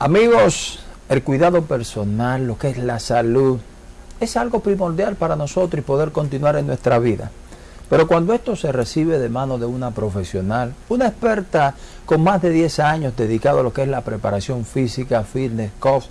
Amigos, el cuidado personal, lo que es la salud, es algo primordial para nosotros y poder continuar en nuestra vida. Pero cuando esto se recibe de mano de una profesional, una experta con más de 10 años dedicado a lo que es la preparación física, fitness, coach,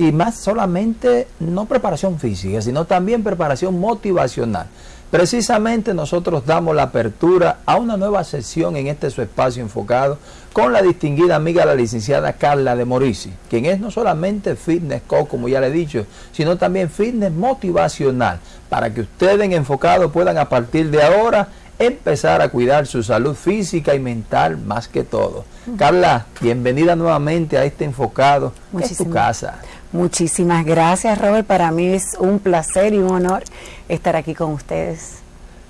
y más solamente no preparación física, sino también preparación motivacional. Precisamente nosotros damos la apertura a una nueva sesión en este su espacio enfocado con la distinguida amiga la licenciada Carla de Morisi, quien es no solamente fitness coach, como ya le he dicho, sino también fitness motivacional, para que ustedes en enfocado puedan a partir de ahora empezar a cuidar su salud física y mental más que todo. Carla, bienvenida nuevamente a este enfocado, es tu casa. Muchísimas gracias, Robert. Para mí es un placer y un honor estar aquí con ustedes.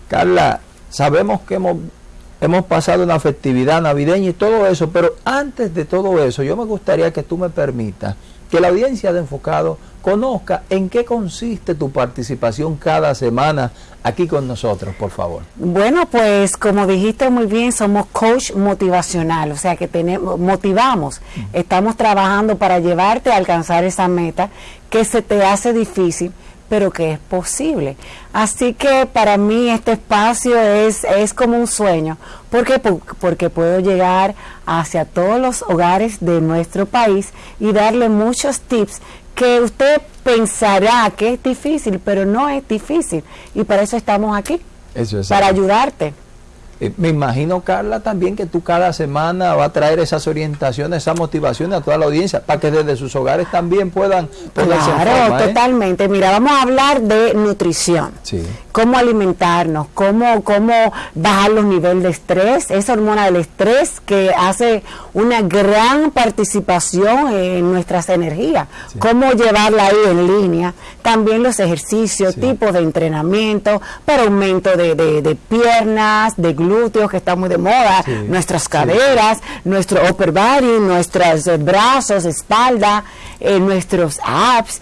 Carla, sabemos que hemos, hemos pasado una festividad navideña y todo eso, pero antes de todo eso, yo me gustaría que tú me permitas que la audiencia de Enfocado conozca en qué consiste tu participación cada semana aquí con nosotros, por favor. Bueno, pues como dijiste muy bien, somos coach motivacional, o sea que tenemos, motivamos, estamos trabajando para llevarte a alcanzar esa meta que se te hace difícil pero que es posible. Así que para mí este espacio es, es como un sueño, porque, porque puedo llegar hacia todos los hogares de nuestro país y darle muchos tips que usted pensará que es difícil, pero no es difícil. Y para eso estamos aquí, para ayudarte. Eh, me imagino, Carla, también que tú cada semana va a traer esas orientaciones, esas motivaciones a toda la audiencia para que desde sus hogares también puedan Claro, ¿eh? totalmente. Mira, vamos a hablar de nutrición. Cómo alimentarnos, cómo, cómo bajar los niveles de estrés, esa hormona del estrés que hace una gran participación en nuestras energías. Cómo llevarla ahí en línea. También los ejercicios, tipos de entrenamiento para aumento de, de, de piernas, de glúteos que está muy de moda, nuestras caderas, nuestro upper body, nuestros eh, brazos, espalda, eh, nuestros abs.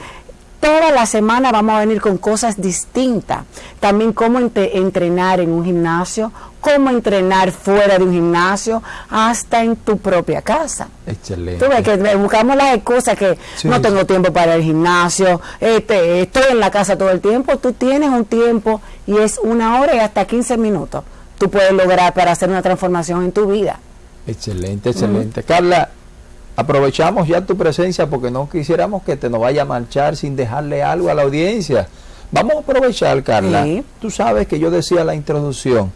Toda la semana vamos a venir con cosas distintas. También cómo entrenar en un gimnasio, cómo entrenar fuera de un gimnasio, hasta en tu propia casa. Excelente. Tú ves que buscamos las excusas que no tengo tiempo para el gimnasio, este, estoy en la casa todo el tiempo. Tú tienes un tiempo y es una hora y hasta 15 minutos tú puedes lograr para hacer una transformación en tu vida. Excelente, excelente. Carla, aprovechamos ya tu presencia porque no quisiéramos que te nos vaya a marchar sin dejarle algo a la audiencia. Vamos a aprovechar, Carla. Tú sabes que yo decía la introducción.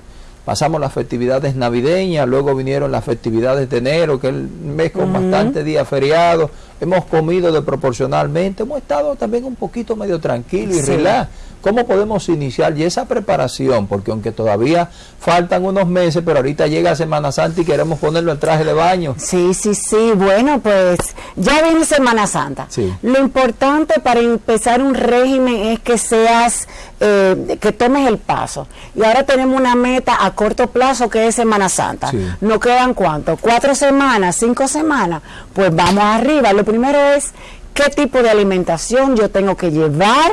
Pasamos las festividades navideñas, luego vinieron las festividades de enero, que es el mes con bastante días feriados. Hemos comido de proporcionalmente, hemos estado también un poquito medio tranquilo y relax ¿Cómo podemos iniciar y esa preparación? Porque aunque todavía faltan unos meses, pero ahorita llega Semana Santa y queremos ponerlo en traje de baño. Sí, sí, sí. Bueno, pues ya viene Semana Santa. Lo importante para empezar un régimen es que seas, eh, que tomes el paso. Y ahora tenemos una meta a corto plazo que es Semana Santa. ¿No quedan cuánto? ¿Cuatro semanas? ¿Cinco semanas? Pues vamos arriba. Lo primero es qué tipo de alimentación yo tengo que llevar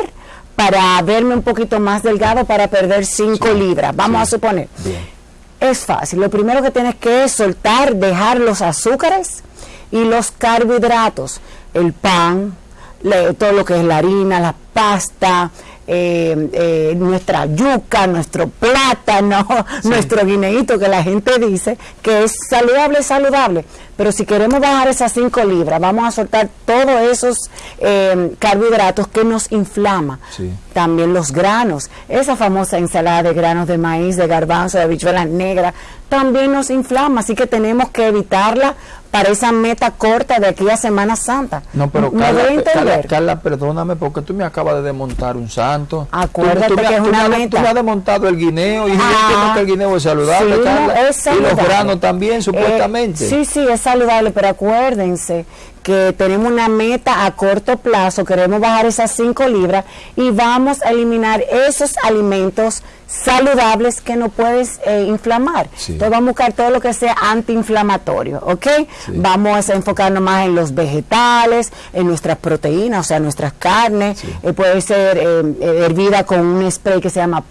para verme un poquito más delgado para perder 5 libras, vamos a suponer. Es fácil, lo primero que tienes que es soltar, dejar los azúcares y los carbohidratos, el pan, todo lo que es la harina, la pasta, eh, eh, nuestra yuca, nuestro plátano, nuestro guineíto que la gente dice que es saludable, saludable. Pero si queremos bajar esas 5 libras, vamos a soltar todos esos eh, carbohidratos que nos inflama. También los granos, esa famosa ensalada de granos de maíz, de garbanzo, de habichuelas negras, también nos inflama, así que tenemos que evitarla para esa meta corta de aquí a Semana Santa. No, pero Carla, Carla, perdóname porque tú me acabas de desmontar un santo. Acuérdate que es una meta. Tú me has desmontado el guineo y ah, que el guineo es saludable, Carla. Es saludable. Y los granos también, supuestamente. Eh, sí, sí, es saludable, pero acuérdense que tenemos una meta a corto plazo, queremos bajar esas 5 libras y vamos a eliminar esos alimentos saludables que no puedes eh, inflamar. Entonces vamos a buscar todo lo que sea antiinflamatorio, ¿ok? Vamos a enfocarnos más en los vegetales, en nuestras proteínas, o sea, nuestras carnes. Eh, puede ser eh, hervida con un spray que se llama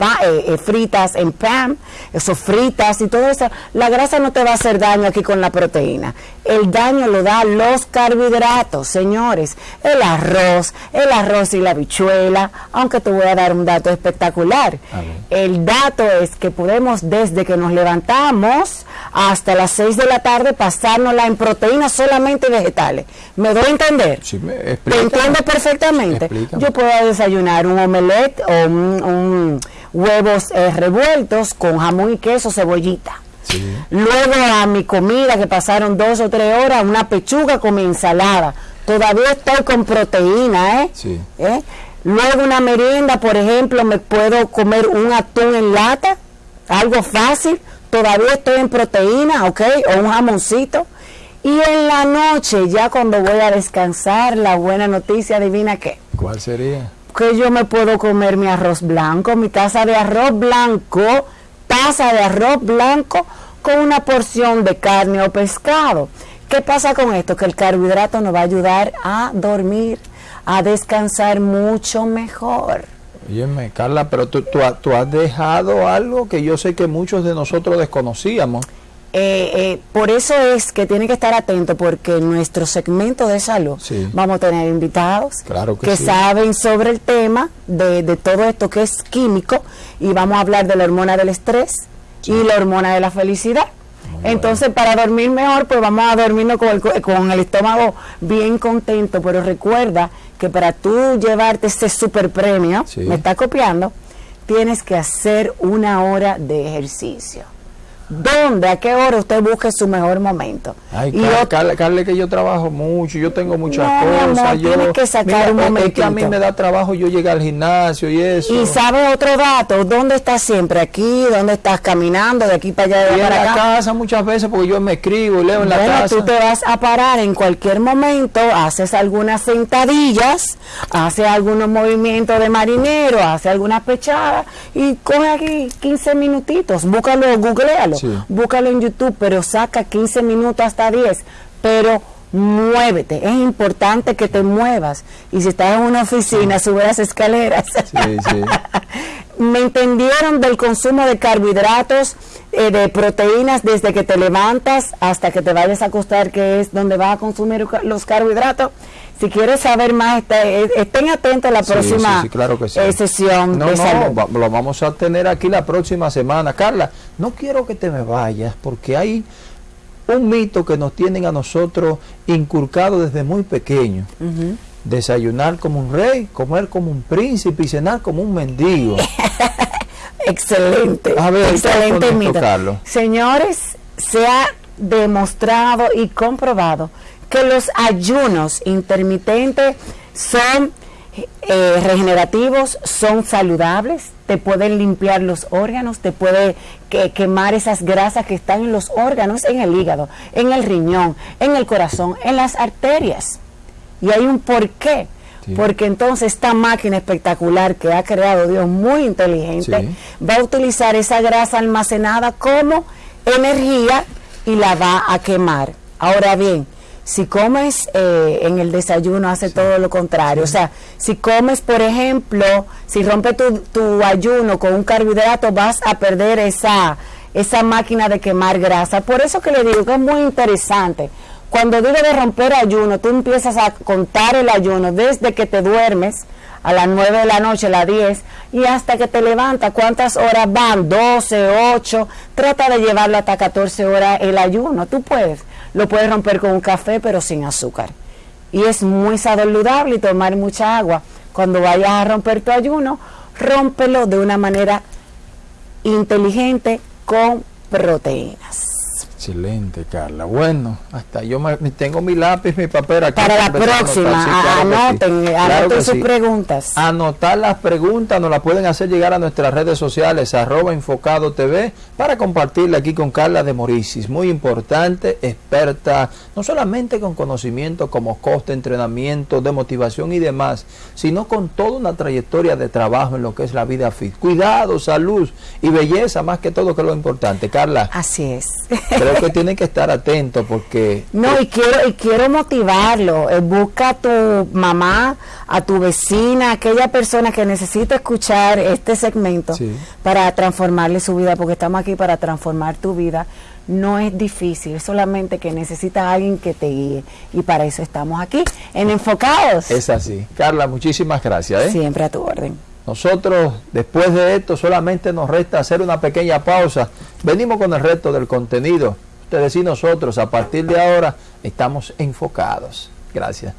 fritas en pan, eso fritas y todo eso. La grasa no te va a hacer daño aquí con la proteína. El daño lo da los carbohidratos, señores. El arroz, el arroz y la bichuela, aunque te voy a dar un dato espectacular. El dato es que podemos desde que nos levantamos hasta las 6 de la tarde pasárnosla en proteínas solamente vegetales. ¿Me doy a entender? Sí, me entiendes perfectamente? Yo puedo desayunar un omelette o un, huevos eh, revueltos con jamón y queso, cebollita Luego a mi comida, que pasaron dos o tres horas, una pechuga con mi ensalada. Todavía estoy con proteína, ¿eh? ¿eh? Luego una merienda, por ejemplo, me puedo comer un atún en lata, algo fácil. Todavía estoy en proteína, ¿ok? O un jamoncito. Y en la noche, ya cuando voy a descansar, la buena noticia, adivina qué. ¿Cuál sería? Que yo me puedo comer mi arroz blanco, mi taza de arroz blanco de arroz blanco con una porción de carne o pescado. ¿Qué pasa con esto? Que el carbohidrato nos va a ayudar a dormir, a descansar mucho mejor. Óyeme, Carla, pero tú, tú, has dejado algo que yo sé que muchos de nosotros desconocíamos. Eh, eh, por eso es que tiene que estar atento porque en nuestro segmento de salud vamos a tener invitados que, saben sobre el tema de, todo esto que es químico y vamos a hablar de la hormona del estrés y la hormona de la felicidad. Entonces, para dormir mejor, pues vamos a dormirnos con el, con el estómago bien contento, pero recuerda que para tú llevarte ese super premio, me está copiando, tienes que hacer una hora de ejercicio dónde, a qué hora usted busque su mejor momento. Ay, y Carle, que yo trabajo mucho, yo tengo muchas cosas. yo, tienes que sacar un momento. que a mí me da trabajo yo llegar al gimnasio y eso. Y sabe otro dato, ¿dónde estás siempre? ¿Aquí? ¿Dónde estás caminando? ¿De aquí para allá? De y para en la casa muchas veces porque yo me escribo y leo en la casa. tú te vas a parar en cualquier momento, haces algunas sentadillas, haces algunos movimientos de marinero, haces algunas pechadas y coge aquí 15 minutitos, búscalo, googlealo búscalo en YouTube, pero saca 15 minutos hasta 10, pero muévete, es importante que te muevas. Y si estás en una oficina, sube las escaleras. Me entendieron del consumo de carbohidratos, eh, de proteínas, desde que te levantas hasta que te vayas a acostar, que es donde vas a consumir los carbohidratos. Si quieres saber más, eh, estén atentos a la próxima eh, sesión. No, no, lo vamos a tener aquí la próxima semana. Carla, no quiero que te me vayas porque hay un mito que nos tienen a nosotros inculcado desde muy pequeño. Desayunar como un rey, comer como un príncipe y cenar como un mendigo. excelente. A ver, excelente mito. Señores, se ha demostrado y comprobado que los ayunos intermitentes son eh, regenerativos, son saludables, te pueden limpiar los órganos, te puede quemar esas grasas que están en los órganos, en el hígado, en el riñón, en el corazón, en las arterias. Y hay un porqué. Porque entonces esta máquina espectacular que ha creado Dios muy inteligente va a utilizar esa grasa almacenada como energía y la va a quemar. Ahora bien, si comes eh, en el desayuno, hace todo lo contrario. O sea, si comes, por ejemplo, si rompe tu, tu, ayuno con un carbohidrato, vas a perder esa, esa máquina de quemar grasa. Por eso que le digo que es muy interesante. Cuando digo de romper ayuno, tú empiezas a contar el ayuno desde que te duermes a las 9 de la noche, a las 10, y hasta que te levantas, ¿cuántas horas van? 12, 8. Trata de llevarlo hasta 14 horas el ayuno. Tú puedes lo puedes romper con un café pero sin azúcar. Y es muy saludable tomar mucha agua. Cuando vayas a romper tu ayuno, rómpelo de una manera inteligente con proteínas. Excelente, Carla. Bueno, hasta yo tengo mi lápiz, mi papel aquí. Para la próxima, anoten, anoten sus preguntas. Anotar las preguntas, nos las pueden hacer llegar a nuestras redes sociales, arroba enfocado TV, para compartirla aquí con Carla de Moricis. Muy importante, experta, no solamente con conocimiento como coste, entrenamiento, de motivación y demás, sino con toda una trayectoria de trabajo en lo que es la vida fit. Cuidado, salud y belleza, más que todo, que es lo importante. Carla. Así es que tiene que estar atento porque... No, y quiero, y quiero motivarlo. Eh, busca a tu mamá, a tu vecina, aquella persona que necesita escuchar este segmento para transformarle su vida, porque estamos aquí para transformar tu vida. no es difícil, solamente que necesita alguien que te guíe. Y para eso estamos aquí, en Enfocados. Es así. Carla, muchísimas gracias. ¿eh? Siempre a tu orden. Nosotros, después de esto, solamente nos resta hacer una pequeña pausa. Venimos con el resto del contenido. Ustedes y nosotros, a partir de ahora, estamos enfocados. Gracias.